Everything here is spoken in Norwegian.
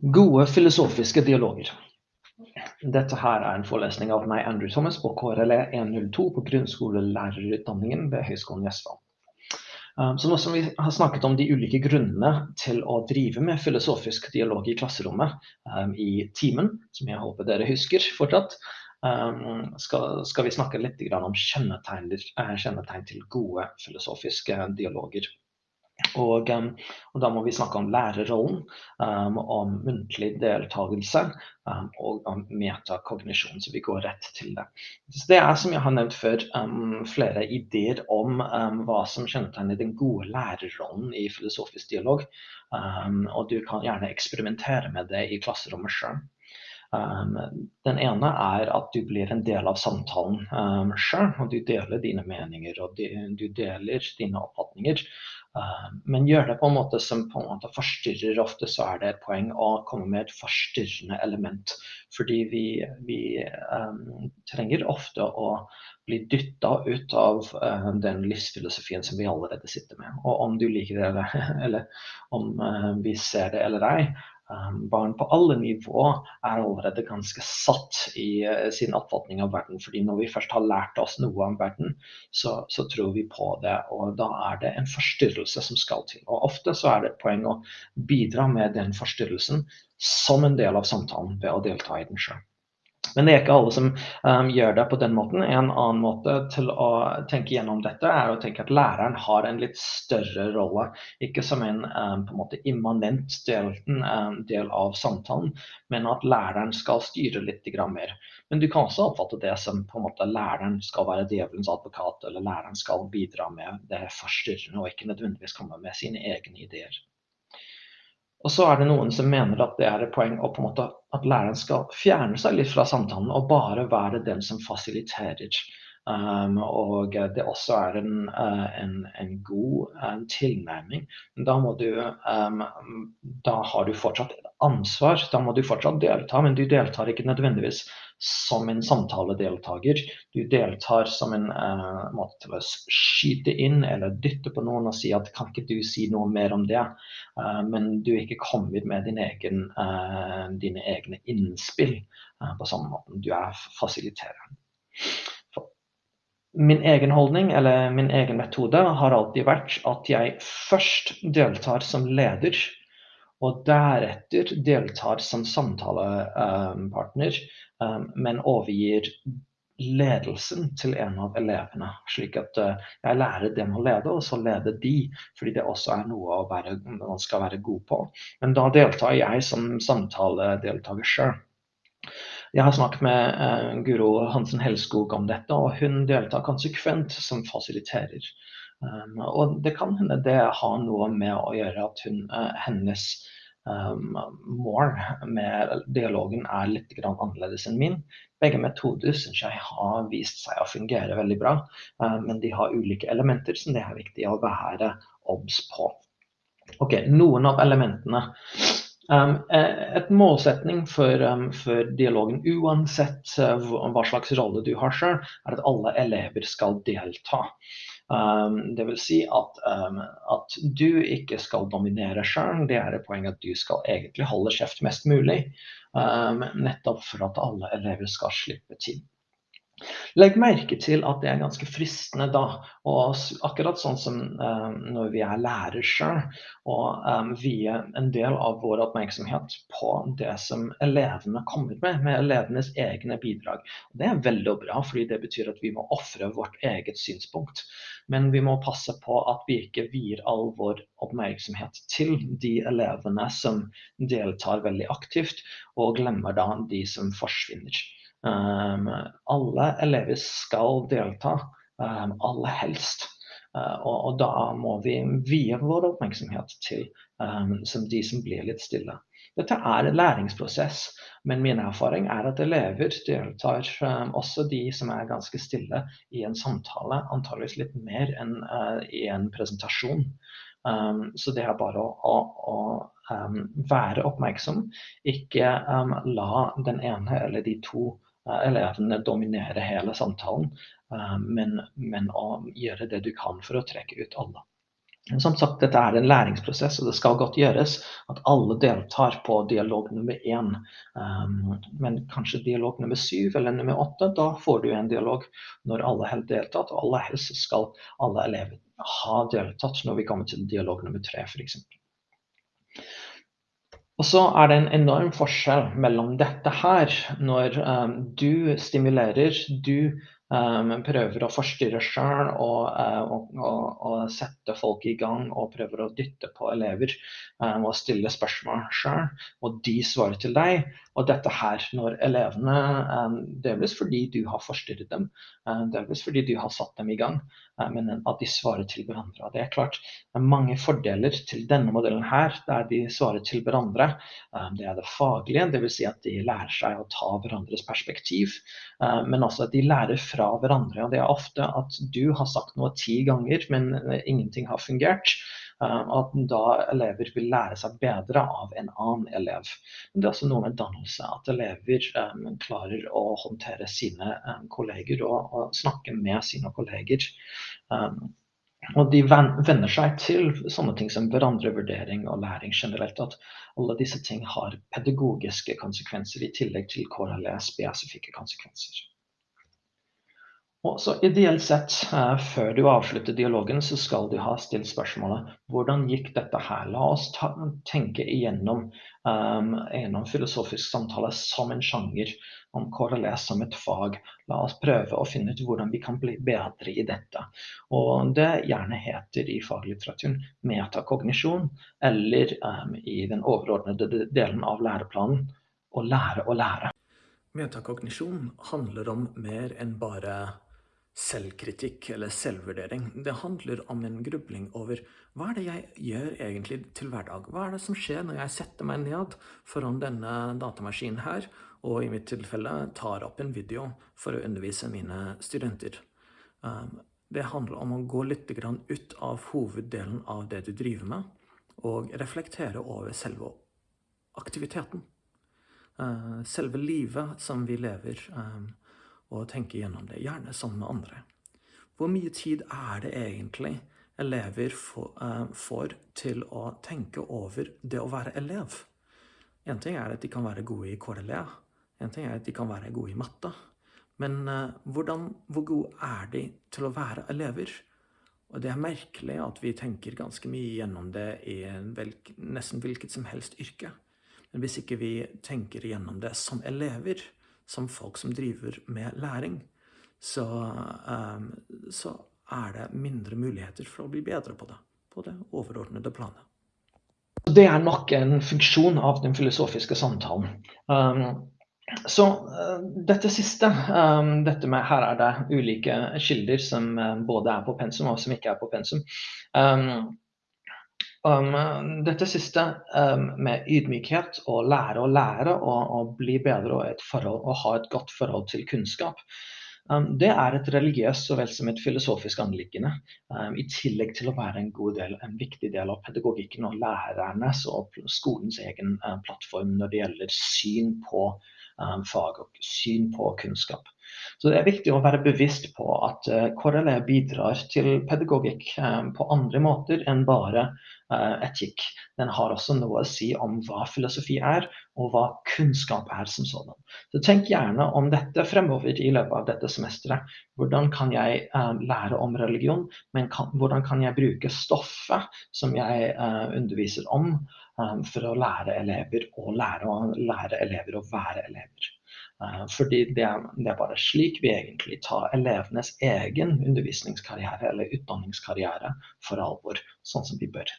Gode filosofiske dialoger. Dette her er en forelesning av meg, Andrew Thomas, på KRLE 102 på grunnskolelærerutdanningen ved Høgskolen i Um, så nå som vi har snakket om de ulike grunnene til å drive med filosofisk dialog i klasserommet um, i timen, som jeg håper dere husker fortsatt, um, skal, skal, vi snakke litt om eh, kjennetegn til gode filosofiske dialoger. Og, um, og, da må vi snakke om lærerrollen, um, om muntlig deltakelse um, og om metakognisjon. Så vi går rett til det. Så det er som jeg har nevnt før, flere ideer om hva som kjennetegner den gode lærerrollen i filosofisk dialog. og du kan gjerne eksperimentere med det i klasserommet sjøl. Um, den ene er at du blir en del av samtalen um, sjøl, og du deler dine meninger og de, du deler dine oppfatninger. Uh, men gjør det på en måte som på en måte forstyrrer. Ofte så er det et poeng å komme med et forstyrrende element. Fordi vi, vi um, trenger ofte å bli dytta ut av uh, den livsfilosofien som vi allerede sitter med. Og om du liker det eller, eller om uh, vi ser det eller ei, Um, barn på alle nivå er allerede ganske satt i uh, sin oppfatning av verden. fordi når vi først har lært oss noe om verden, så, så, tror vi på det. Og da er det en forstyrrelse som skal til. Og ofte så er det et poeng å bidra med den forstyrrelsen som en del av samtalen ved å delta i den sjøl. Men det er ikke alle som um, gjør det på den måten. En annen måte til å tenke gjennom dette er å tenke at læreren har en litt større rolle. Ikke som en, um, en måte immanent del, um, del, av samtalen, men at læreren skal styre litt mer. Men du kan også oppfatte det som på en måte læreren skal være djevelens advokat, eller læreren skal bidra med det forstyrrende og ikke nødvendigvis komme med sine egne ideer. Og så er det noen som mener at det er et poeng på en måte at læreren skal fjerne seg litt fra samtalen og bare være den som fasiliterer. Um, og det også er en, uh, en, en god en tilnærming. Da, du, um, da har du fortsatt ansvar, da må du fortsatt delta, men du deltar ikke nødvendigvis som en samtaledeltaker. Du deltar som en uh, måte til å skyte inn eller dytte på noen og si at kan ikke du si noe mer om det? Uh, men du ikke kommet med din egen, uh, dine egne innspill på samme måte. Du er fasilitereren. Min egen holdning eller min egen metode har alltid vært at jeg først deltar som leder, og deretter deltar som samtalepartner Um, men overgir ledelsen til en av elevene. Slik at uh, jeg lærer dem å lede, og så leder de. Fordi det også er noe være, man skal være god på. Men da deltar jeg som samtaledeltaker sjøl. Jeg har snakket med uh, Guro Hansen Helskog om dette, og hun deltar konsekvent som fasiliterer. Um, og det kan hende det har noe med å gjøre at hun, uh, hennes um, mål med dialogen er litt annerledes enn min. Begge metoder syns jeg har vist seg å fungere veldig bra, uh, men de har ulike elementer som det er viktig å være obs på. Ok, Noen av elementene. Um, et målsetning for, um, for, dialogen, uansett uh, hva slags rolle du har selv, er at alle elever skal delta. Um, vil si at, um, at, du ikke skal dominere sjøl. Det er et poeng at du skal egentlig holde kjeft mest mulig. Um, nettopp for at alle elever skal slippe til. Legg merke til at det er ganske fristende da, og akkurat sånn som um, når vi er lærer sjøl, å um, vie en del av vår oppmerksomhet på det som elevene kommer med, med elevenes egne bidrag. Det er veldig bra, fordi det betyr at vi må ofre vårt eget synspunkt. Men vi må passe på at vi ikke vier all vår oppmerksomhet til de elevene som deltar veldig aktivt, og glemmer da de som forsvinner. Um, alle elever skal delta, um, aller helst. Uh, og, og, da må vi vie vår oppmerksomhet til um, som de som blir litt stille. Dette er en læringsprosess, men min erfaring er at elever deltar, um, også de som er ganske stille, i en samtale, antageligvis litt mer enn uh, i en presentasjon. Um, så det er bare å, å, å um, være oppmerksom, ikke la den ene eller de to elevene dominere hele samtalen, eh, men, men, å gjøre det du kan for å trekke ut alle. Som sagt, dette er en læringsprosess, og det skal godt gjøres at alle deltar på dialog nummer én. Um, men kanskje dialog nummer syv eller nummer åtte, da får du en dialog når alle har deltatt. Og aller helst skal alle elever ha deltatt når vi kommer til dialog nummer tre, f.eks. Og så er det en enorm forskjell mellom dette her, når um, du stimulerer, du Um, prøver å forstyrre sjøl og, uh, og, og, og, sette folk i gang og prøver å dytte på elever um, og stille spørsmål sjøl. Og de svarer til deg. Og dette her når elevene um, Delvis fordi du har forstyrret dem, um, delvis fordi du har satt dem i gang, men at de svarer til hverandre. Og det er klart det er mange fordeler til denne modellen her, der de svarer til hverandre. Um, det er det faglige, dvs. Si at de lærer seg å ta hverandres perspektiv, men også at de lærer fra hverandre. Og det er ofte at du har sagt noe ti ganger, men ingenting har fungert. Eh, at da elever vil lære seg bedre av en annen elev. Men det er også noe med dannelse, at elever um, klarer å håndtere sine um, kolleger og, snakke med sine kolleger. Og de venner seg til sånne ting som hverandrevurdering og læring generelt. At alle disse ting har pedagogiske konsekvenser i tillegg til KRLE-spesifikke konsekvenser. Og så Ideelt sett, uh, før du avslutter dialogen, så skal du ha stilt spørsmålet hvordan gikk dette her? La oss ta, tenke igjennom um, gjennom filosofisk samtale som en sjanger, om KRLS som et fag. La oss prøve å finne ut hvordan vi kan bli bedre i dette. Og det gjerne heter i faglitteraturen metakognisjon, eller um, i den overordnede delen av læreplanen å lære å lære. Metakognisjon handler om mer enn bare selvkritikk eller selvvurdering. Det handler om en grubling over hva er det jeg gjør egentlig til hverdag? Hva er det som skjer når jeg setter meg ned foran denne datamaskinen her, og i mitt tilfelle tar opp en video for å undervise mine studenter? Um, det handler om å gå litt ut av hoveddelen av det du driver med, og reflektere over selve aktiviteten. Uh, selve livet som vi lever. Og tenke gjennom det, gjerne sammen med andre. Hvor mye tid er det egentlig elever eh, får til å tenke over det å være elev? En ting er at de kan være gode i KRLE, en ting er at de kan være gode i matte. Men uh, hvordan, hvor gode er de til å være elever? Og det er merkelig at vi tenker ganske mye gjennom det i nesten hvilket som helst yrke. Men hvis ikke vi tenker gjennom det som elever, som folk som driver med læring, så, um, så er det mindre muligheter for å bli bedre på det, på det overordnede planet. Det er nok en funksjon av den filosofiske samtalen. Um, så uh, dette siste, um, dette med her er det ulike kilder som uh, både er på pensum og som ikke er på pensum. Um, Um, dette siste um, med ydmykhet og lære å lære og, og bli bedre og, forhold, og, ha et godt forhold til kunnskap. Um, det er et religiøst så vel som et filosofisk anliggende. I tillegg til å være en, del, en, viktig del av pedagogikken og lærernes og skolens egen plattform når det gjelder syn på fag og syn på kunnskap. Så det er viktig å være bevisst på at uh, KRLE bidrar til pedagogikk um, på andre måter enn bare uh, etikk. Den har også noe å si om hva filosofi er, og hva kunnskap er som sådan. Så tenk gjerne om dette fremover i løpet av dette semesteret. Hvordan kan jeg lære om religion, men kan, hvordan kan jeg bruke stoffet som jeg underviser om, for å lære elever å lære, lære elever å være elever. Eh, fordi det er, det er, bare slik vi egentlig tar elevenes egen undervisningskarriere eller utdanningskarriere for alvor, sånn som vi bør.